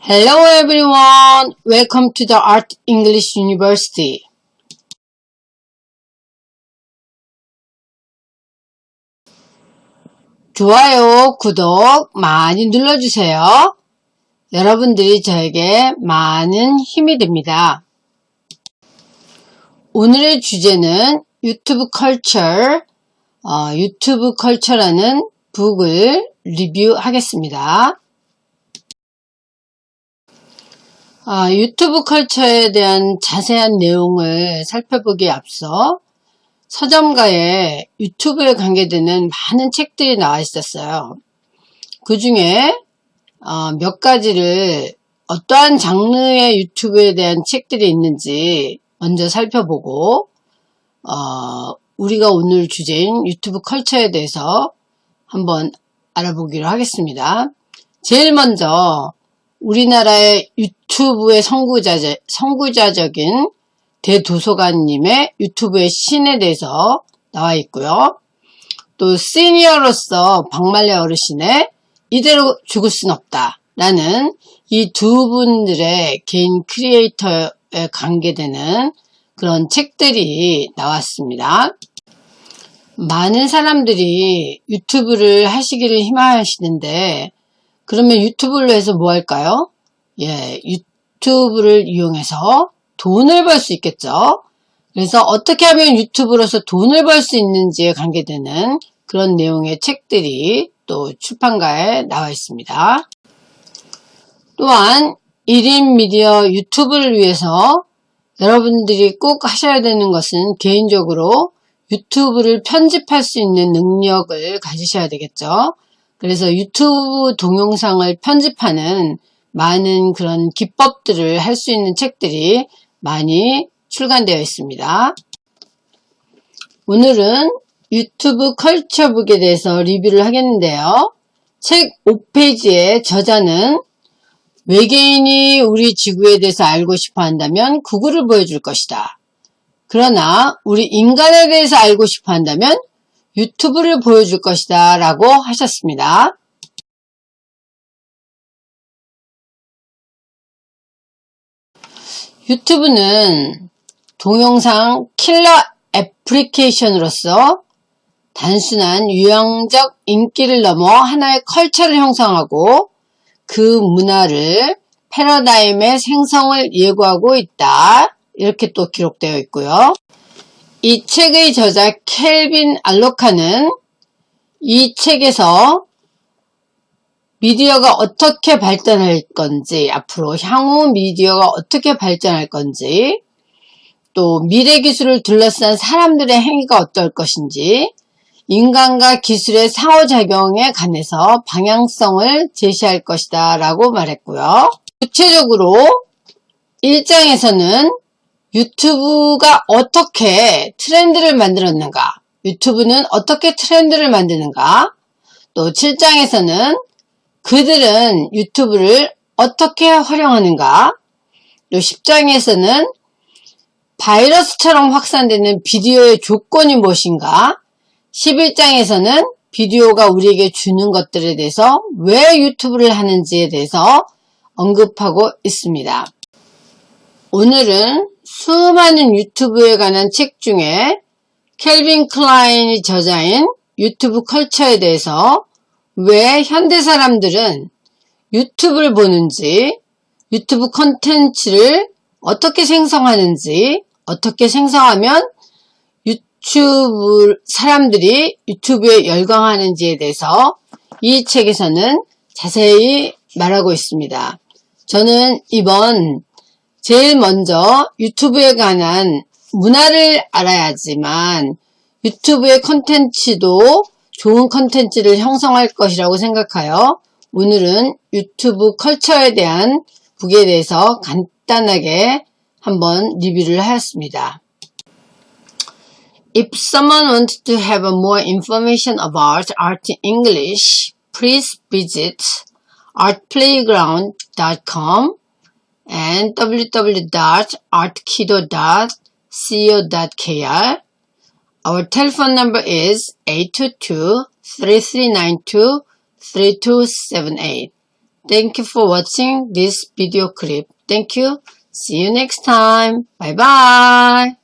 Hello everyone, welcome to the Art English University. 좋아요, 구독 많이 눌러주세요. 여러분들이 저에게 많은 힘이 됩니다. 오늘의 주제는 유튜브 컬처, 어, 유튜브 컬처라는 북을 리뷰하겠습니다. 아, 유튜브 컬처에 대한 자세한 내용을 살펴보기에 앞서 서점가에 유튜브에 관계되는 많은 책들이 나와 있었어요. 그 중에 어, 몇 가지를 어떠한 장르의 유튜브에 대한 책들이 있는지 먼저 살펴보고 어, 우리가 오늘 주제인 유튜브 컬처에 대해서 한번 알아보기로 하겠습니다. 제일 먼저 우리나라의 유튜브의 선구자, 선구자적인 대도서관님의 유튜브의 신에 대해서 나와 있고요. 또 시니어로서 박말레 어르신의 이대로 죽을 순 없다 라는 이 두 분들의 개인 크리에이터에 관계되는 그런 책들이 나왔습니다. 많은 사람들이 유튜브를 하시기를 희망하시는데 그러면 유튜브를 해서 뭐 할까요? 예, 유튜브를 이용해서 돈을 벌 수 있겠죠. 그래서 어떻게 하면 유튜브로서 돈을 벌 수 있는지에 관계되는 그런 내용의 책들이 또 출판가에 나와 있습니다. 또한 1인 미디어 유튜브를 위해서 여러분들이 꼭 하셔야 되는 것은 개인적으로 유튜브를 편집할 수 있는 능력을 가지셔야 되겠죠. 그래서 유튜브 동영상을 편집하는 많은 그런 기법들을 할 수 있는 책들이 많이 출간되어 있습니다. 오늘은 유튜브 컬처북에 대해서 리뷰를 하겠는데요. 책 5페이지의 저자는 외계인이 우리 지구에 대해서 알고 싶어 한다면 구글을 보여줄 것이다. 그러나 우리 인간에 대해서 알고 싶어 한다면 유튜브를 보여줄 것이다 라고 하셨습니다. 유튜브는 동영상 킬러 애플리케이션으로서 단순한 유형적 인기를 넘어 하나의 컬처를 형성하고 그 문화를 패러다임의 생성을 예고하고 있다. 이렇게 또 기록되어 있고요. 이 책의 저자 켈빈 알로카는 이 책에서 미디어가 어떻게 발전할 건지 앞으로 향후 미디어가 어떻게 발전할 건지 또 미래 기술을 둘러싼 사람들의 행위가 어떨 것인지 인간과 기술의 상호작용에 관해서 방향성을 제시할 것이다 라고 말했고요. 구체적으로 1장에서는 유튜브가 어떻게 트렌드를 만들었는가? 유튜브는 어떻게 트렌드를 만드는가? 또 7장에서는 그들은 유튜브를 어떻게 활용하는가? 또 10장에서는 바이러스처럼 확산되는 비디오의 조건이 무엇인가? 11장에서는 비디오가 우리에게 주는 것들에 대해서 왜 유튜브를 하는지에 대해서 언급하고 있습니다. 오늘은 수많은 유튜브에 관한 책 중에 켈빈 클라인이 저자인 유튜브 culture에 대해서 왜 현대 사람들은 유튜브를 보는지 유튜브 컨텐츠를 어떻게 생성하는지 어떻게 생성하면 유튜브 사람들이 유튜브에 열광하는지에 대해서 이 책에서는 자세히 말하고 있습니다. 저는 이번 제일 먼저 유튜브에 관한 문화를 알아야지만 유튜브의 컨텐츠도 좋은 컨텐츠를 형성할 것이라고 생각하여 오늘은 유튜브 culture에 대한 book에 대해서 간단하게 한번 리뷰를 하였습니다. If someone wants to have more information about art in English, please visit artplayground.com and www.artkido.co.kr. Our telephone number is 822-3392-3278. Thank you for watching this video clip. Thank you. See you next time. Bye bye.